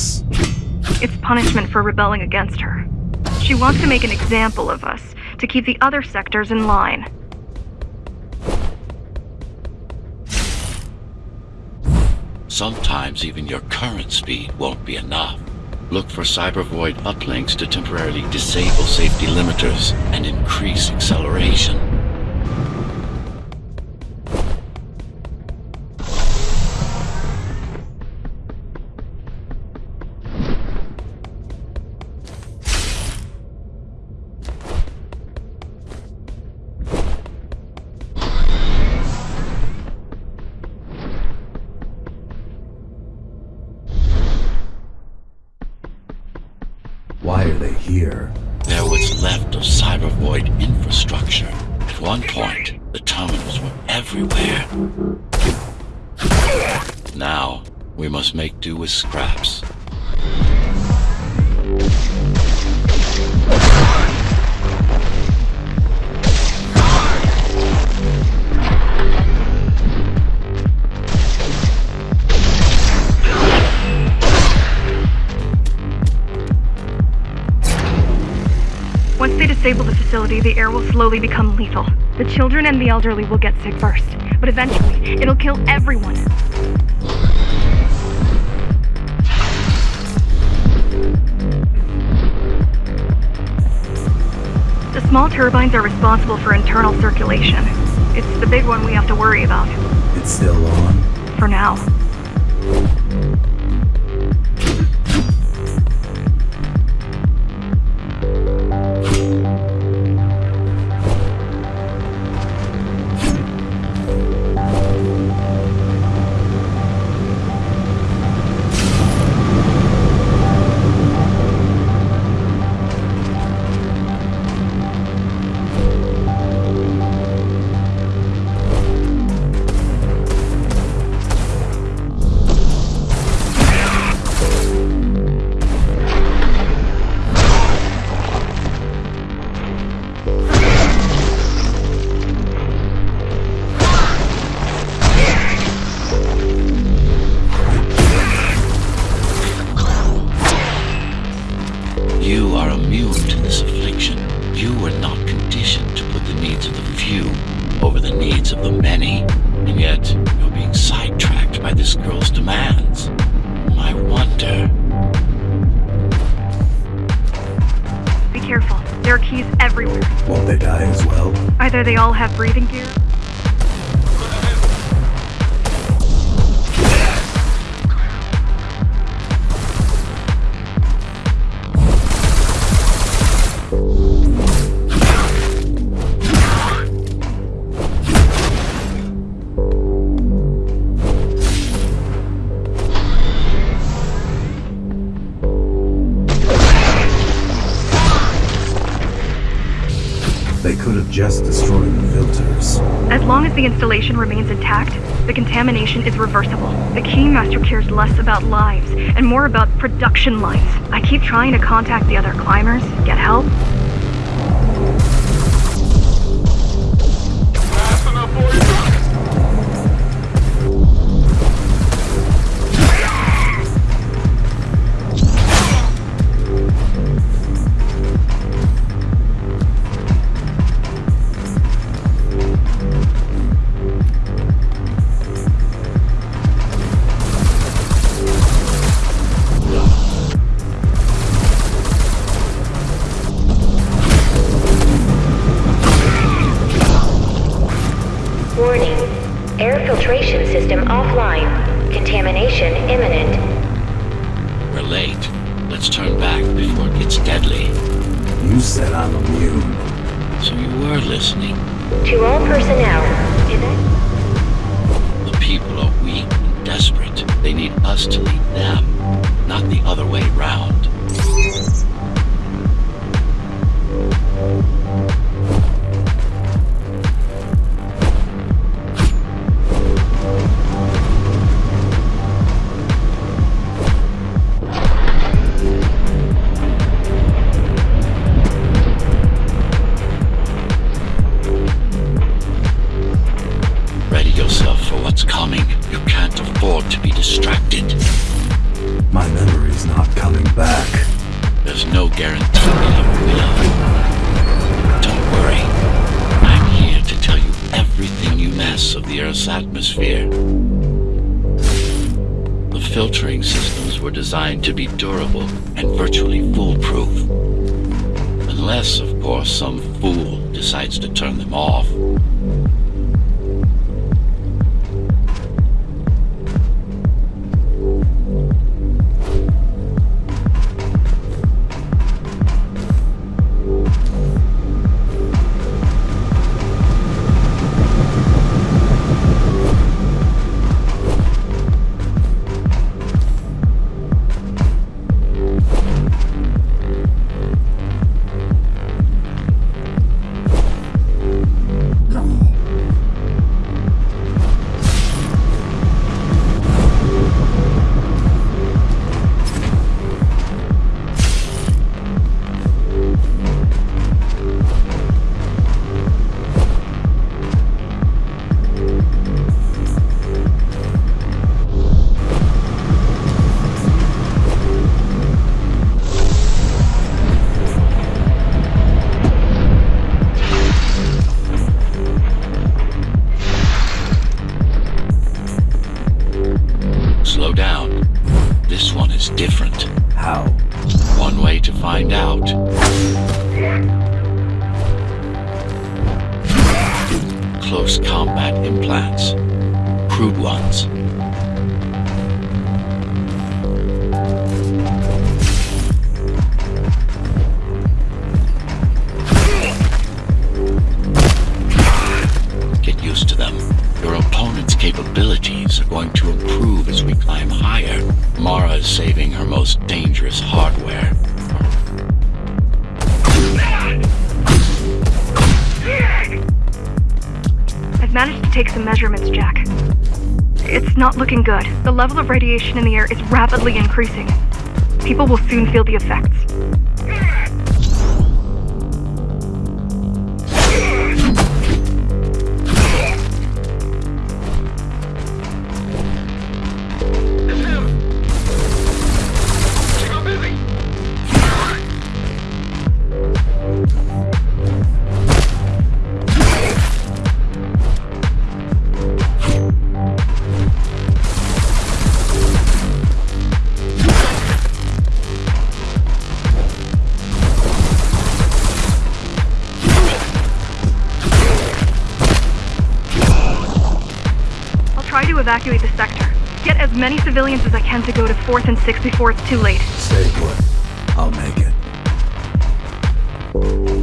this? It's punishment for rebelling against her. She wants to make an example of us, to keep the other sectors in line. Sometimes even your current speed won't be enough. Look for cybervoid uplinks to temporarily disable safety limiters and increase acceleration. They here? There was left of cybervoid infrastructure. At one point, the terminals were everywhere. Now, we must make do with scraps. Facility, the air will slowly become lethal. The children and the elderly will get sick first, but eventually, it'll kill everyone. The small turbines are responsible for internal circulation. It's the big one we have to worry about, It's still on? for now. There are keys everywhere. Won't they die as well? Either they all have breathing gear, just destroyed the filters. As long as the installation remains intact, the contamination is reversible. The Keymaster cares less about lives and more about production lines. I keep trying to contact the other climbers, get help. Warning. Late. Let's turn back before it gets deadly. You said I'm immune. So you were listening. To all personnel. Is it? The people are weak and desperate. They need us to lead them, not the other way round. You can't afford to be distracted. He's not coming back. There's no guarantee that he will. Don't worry. I'm here to tell you everything you miss of the Earth's atmosphere. The filtering systems were designed to be durable and virtually foolproof. Unless, of course, some fool decides to turn them off. Managed to take some measurements, Jack. It's not looking good. The level of radiation in the air is rapidly increasing. People will soon feel the effects. Evacuate the sector. Get as many civilians as I can to go to 4th and 6th before it's too late. Stay put. I'll make it.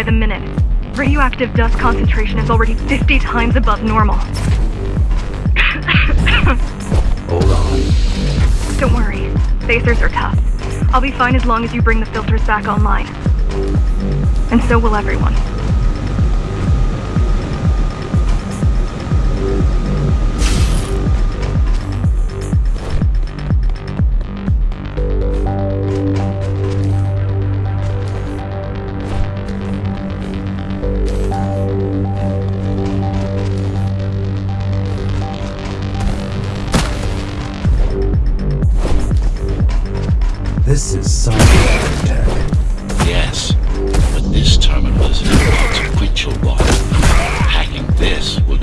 By the minute. Radioactive dust concentration is already 50 times above normal. Hold on. Don't worry. Spacers are tough. I'll be fine as long as you bring the filters back online. And so will everyone.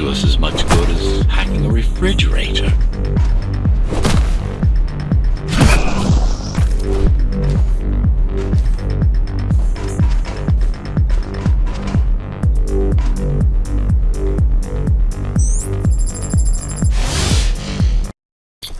Will us as much good as hacking a refrigerator.